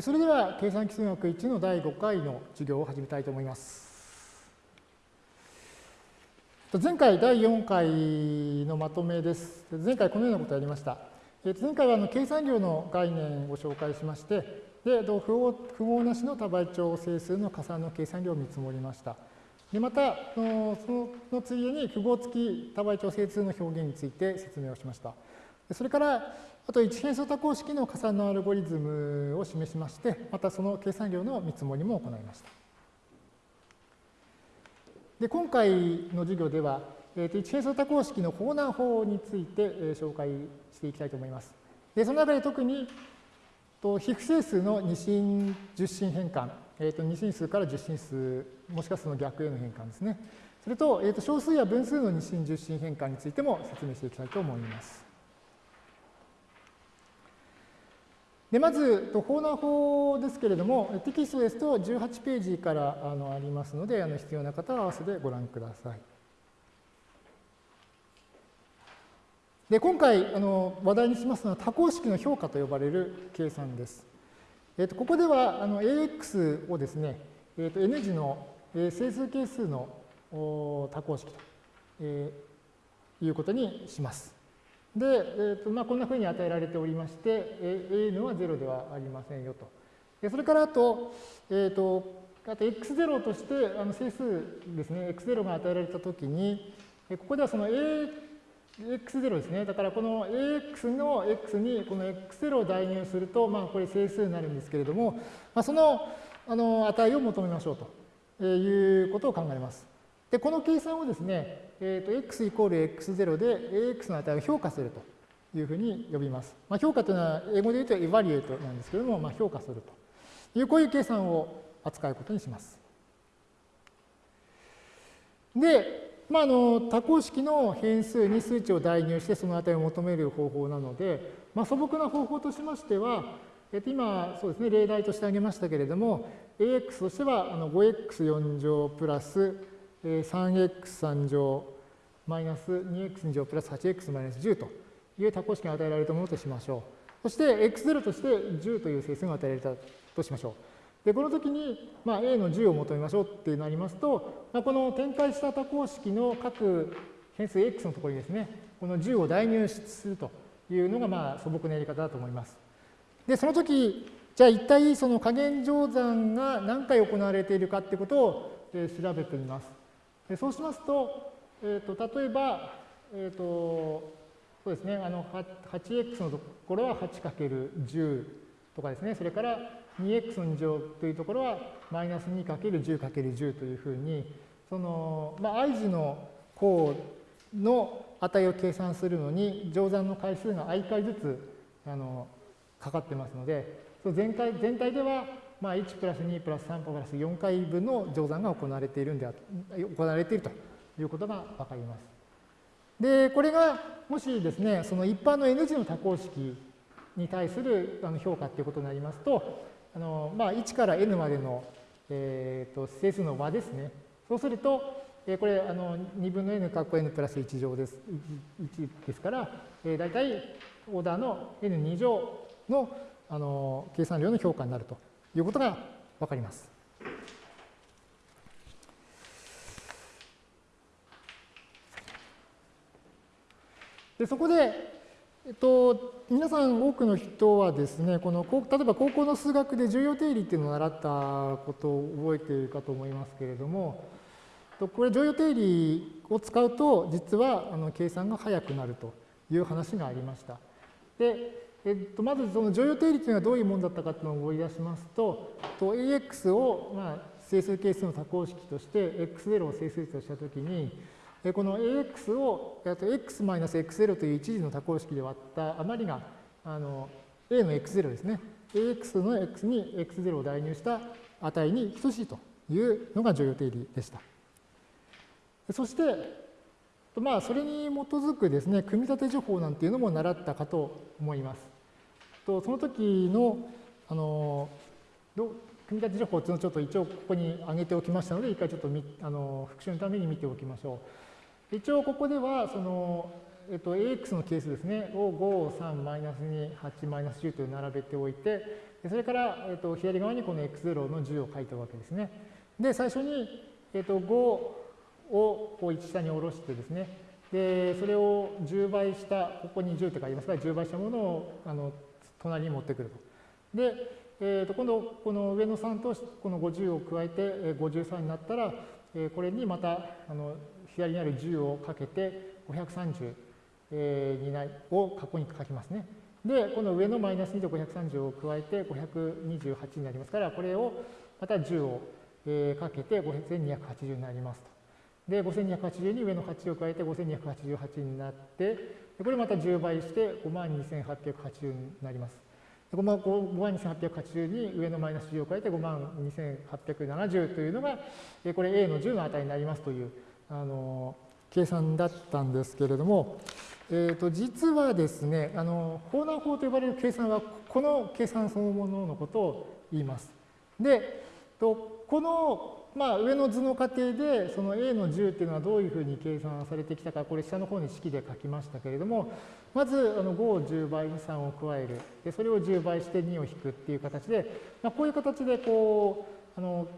それでは、計算基数学1の第5回の授業を始めたいと思います。前回第4回のまとめです。前回このようなことをやりました。前回はあの計算量の概念を紹介しまして、で符号なしの多倍長整数の加算の計算量を見積もりました。でまた、そののついでに符号付き多倍長整数の表現について説明をしました。それから、あと一変数多項式の加算のアルゴリズムを示しまして、またその計算量の見積もりも行いました。で今回の授業では、えー、と一変数多項式の法難法について、えー、紹介していきたいと思います。でその中で特にと非不整数の二進十進変換、えー、と二進数から十進数、もしくはその逆への変換ですね。それと,、えー、と小数や分数の二進十進変換についても説明していきたいと思います。でまず、法難法ですけれども、テキストですと18ページからあのありますので、あの必要な方は合わせてご覧ください。で今回あの話題にしますのは多項式の評価と呼ばれる計算です。えー、とここではあの AX をですね、えー、と N 次の整数係数の多項式と、えー、いうことにします。で、えーとまあ、こんなふうに与えられておりまして、AN は0ではありませんよと。でそれからあと、えっ、ー、と、あと x0 としてあの整数ですね、x0 が与えられたときに、ここではその AX0 ですね。だからこの AX の X にこの X0 を代入すると、まあこれ整数になるんですけれども、まあ、そのあの値を求めましょうということを考えます。で、この計算をですね、えー、と x イコール x0 で ax の値を評価するというふうに呼びます。まあ、評価というのは英語で言うとエバリエイトなんですけれども、まあ、評価するというこういう計算を扱うことにします。で、まあ、あの多項式の変数に数値を代入してその値を求める方法なので、まあ、素朴な方法としましては、えっと、今そうですね例題として挙げましたけれども ax としてはあの 5x4 乗プラス 3x3 乗マイナス 2x2 乗プラス 8x マイナス10という多項式が与えられたものとしましょう。そして x0 として10という整数が与えられたとしましょう。で、この時に、まあ、a の10を求めましょうってなりますと、まあ、この展開した多項式の各変数 x のところにですね、この10を代入するというのが、まあ、素朴なやり方だと思います。で、その時、じゃあ一体その加減乗算が何回行われているかってことを調べてみます。でそうしますと、えーと、例えば、えーと、そうですね、あの 8x のところは 8×10 とかですね、それから 2x の2乗というところはマイナス 2×10×10 というふうに、その、まあ、i 字の項の値を計算するのに、乗算の回数が i 回ずつあのかかってますので、全体全体ではまあ、1プラス2プラス3プラス4回分の乗算が行われているんで行われているということがわかります。で、これがもしですね、その一般の N 字の多項式に対する評価ということになりますと、あのまあ、1から N までの、えー、と整数の和ですね。そうすると、えこれあの2分の n 括弧 n プラス1乗です。1ですから、えー、大体オーダーの n2 乗のあの計算量の評価になるということがわかります。でそこで、えっと、皆さん多くの人はですね、この例えば高校の数学で重要定理っていうのを習ったことを覚えているかと思いますけれども、これ重要定理を使うと実はあの計算が速くなるという話がありました。でえっと、まずその乗用定理というのはどういうものだったかというのを思い出しますと、と AX を、まあ、整数係数の多項式として X0 を整数としたときに、この AX を X-X0 という一時の多項式で割った余りがあの A の X0 ですね。AX の X に X0 を代入した値に等しいというのが乗用定理でした。そして、まあ、それに基づくですね、組み立て情報なんていうのも習ったかと思います。とその時の、あの、組み立て情報っていうのをちょっと一応ここに挙げておきましたので、一回ちょっとあの復習のために見ておきましょう。一応ここでは、その、えっと、AX の係数ですね、を5、3、マイナス2、8、マイナス10と並べておいて、それから、えっと、左側にこの x0 の10を書いたわけですね。で、最初に、えっと、5をこう1下に下ろしてですね、で、それを10倍した、ここに10って書いてますから、10倍したものをあの隣に持ってくると。で、えー、と今度、この上の3とこの50を加えて53になったら、えこれにまたあの左にある10をかけて530、えになを過去に書きますね。で、この上のマイナス2と530を加えて528になりますから、これをまた10を、かけて5280になりますと。で、5280に上の8を加えて5288になって、これまた10倍して52,880になります。5万2880に上のマイナス10を加えて5万2870というのが、これ A の10の値になりますという、あの、計算だったんですけれども、えー、と実はですね、あの、ホーナー法と呼ばれる計算は、この計算そのもののことを言います。で、このまあ、上の図の過程で、その A の10っていうのはどういうふうに計算されてきたか、これ下の方に式で書きましたけれども、まずあの5を10倍に3を加える。で、それを10倍して2を引くっていう形で、まあ、こういう形でこう、あの、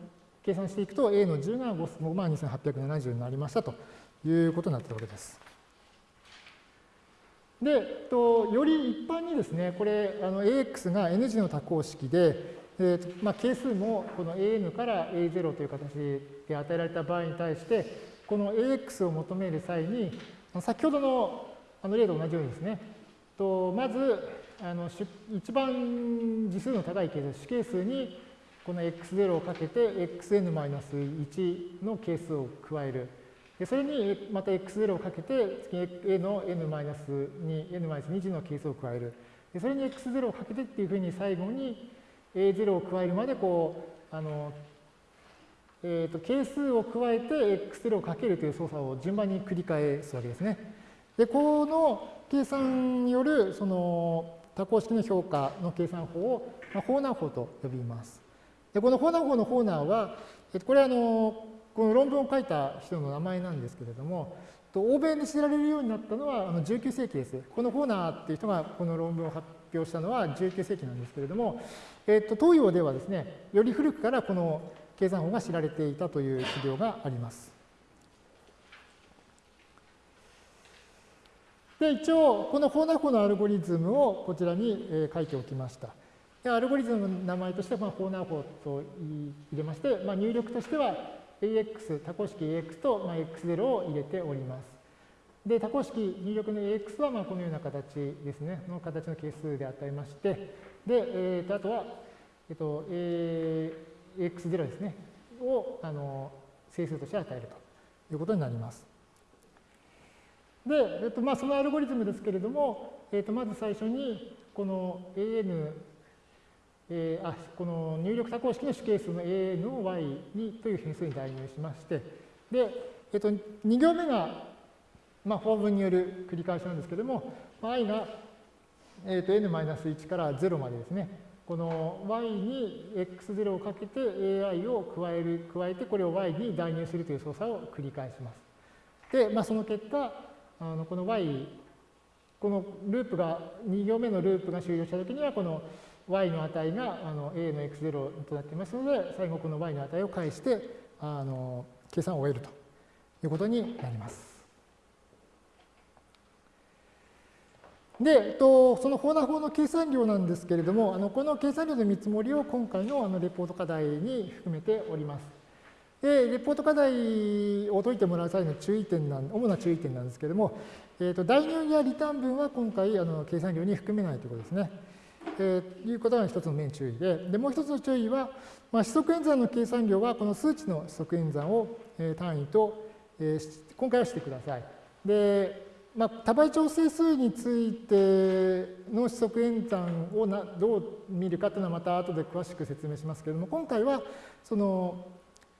計算していくと A の10が5万2870になりましたということになったわけです。で、とより一般にですね、これ、あの AX が N 字の多項式で、えーまあ、係数もこの AN から A0 という形で与えられた場合に対して、この AX を求める際に、先ほどのあの例と同じようにですね、とまずあの一番次数の高い係数、主係数にこの x0 をかけて xn-1 の係数を加える。でそれにまた x0 をかけて次 a の n-2、n-2 次の係数を加える。でそれに x0 をかけてっていうふうに最後に A0 を加えるまでこう、あの、えっ、ー、と、係数を加えて x0 をかけるという操作を順番に繰り返すわけですね。で、この計算によるその多項式の評価の計算法を、まあ、ホーナー法と呼びます。で、このホーナー法のホーナーは、これはあの、この論文を書いた人の名前なんですけれども、欧米で知られるようになったのはあの19世紀です。このホーナーっていう人がこの論文を発表したのは19世紀なんですけれども、えっと、東洋ではですね、より古くからこの計算法が知られていたという資料があります。で、一応、このフォーナー法のアルゴリズムをこちらに書いておきました。でアルゴリズムの名前としては、フォーナー法と入れまして、まあ、入力としては AX、多項式 AX と、まあ、X0 を入れております。で、多項式入力の AX はまあこのような形ですね、の形の係数で与えまして、で、えー、とあとは、えっ、ー、と、AX0 ですね、をあの整数として与えるということになります。で、えっとまあ、そのアルゴリズムですけれども、えっとまず最初に、この AN、えー、あこの入力多項式の主係数の AN を y にという変数に代入しまして、で、えっと、2行目がまあ、法文による繰り返しなんですけれども、i が、えー、と n-1 から0までですね、この y に x0 をかけて ai を加える、加えてこれを y に代入するという操作を繰り返します。で、まあ、その結果、あのこの y、このループが、2行目のループが終了したときには、この y の値があの a の x0 となっていますので、最後この y の値を返して、あの計算を終えるということになります。で、えっと、そのフォーナ法の計算量なんですけれども、あのこの計算量の見積もりを今回のあのレポート課題に含めております。で、レポート課題を解いてもらう際の注意点なん、主な注意点なんですけれども、えっと、代入やリターン分は今回あの計算量に含めないということですね。えー、いうことが一つの面注意で、でもう一つの注意は、まあ、指則演算の計算量はこの数値の指則演算を、えー、単位と、えー、今回はしてください。で、まあ、多倍調整数についての指則演算をなどう見るかというのはまた後で詳しく説明しますけれども、今回はその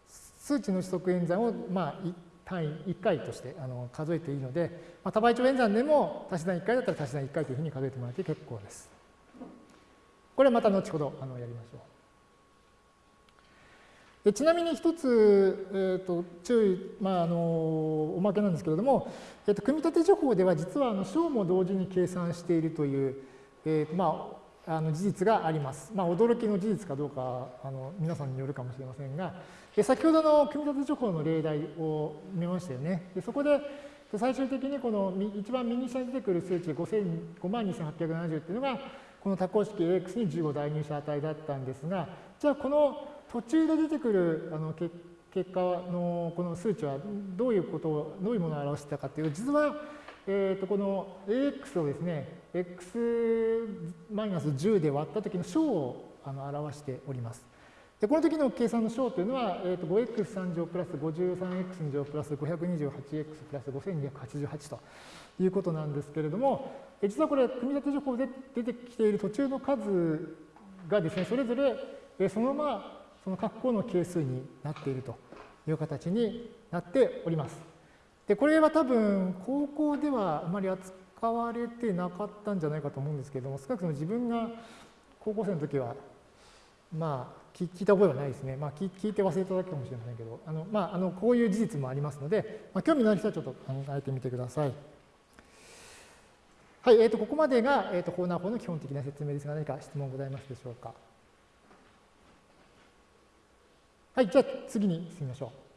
数値の指則演算をまあ単位1回としてあの数えていいので、まあ、多倍調演算でも足し算1回だったら足し算1回というふうに数えてもらって結構です。これはまた後ほどあのやりましょうでちなみに一つ、えーと、注意、まあ、あのおまけなんですけれども、えーと、組み立て情報では実はあの小も同時に計算しているという、えーとまあ、あの事実があります。まあ、驚きの事実かどうかあの皆さんによるかもしれませんが、え先ほどの組み立て情報の例題を見ましたよね。でそこで最終的にこの一番右下に出てくる数値5万2870っていうのがこの多項式 AX に15代入した値だったんですが、じゃあこの途中で出てくるあの結果のこの数値はどういうことを、どういうものを表してたかというと、実は、えー、とこの AX をですね、X マイナス10で割った時の小をあの表しております。でこの時の計算の小というのは、えー、と 5x3 乗プラス 53x2 乗プラス 528x プラス5288ということなんですけれども、実はこれ、組み立て情報で出てきている途中の数がですね、それぞれそのままその括弧の係数になっているという形になっております。で、これは多分高校ではあまり扱われてなかったんじゃないかと思うんですけれども、少なくとも自分が高校生の時は、まあ、聞いた覚えはないですね。まあ、聞いて忘れただけかもしれませんけど、あのまあ、あのこういう事実もありますので、まあ、興味のある人はちょっと考えてみてください。はい、えー、とここまでが、えー、とコーナー法の基本的な説明ですが、何か質問ございますでしょうか。はい、じゃあ次に進みましょう。